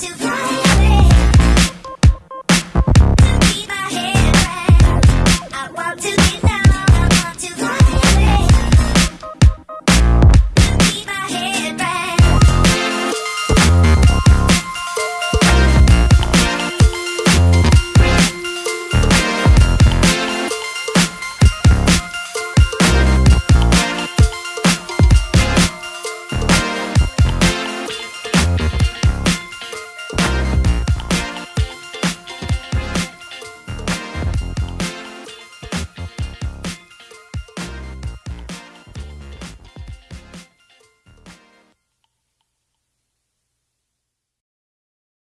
to fly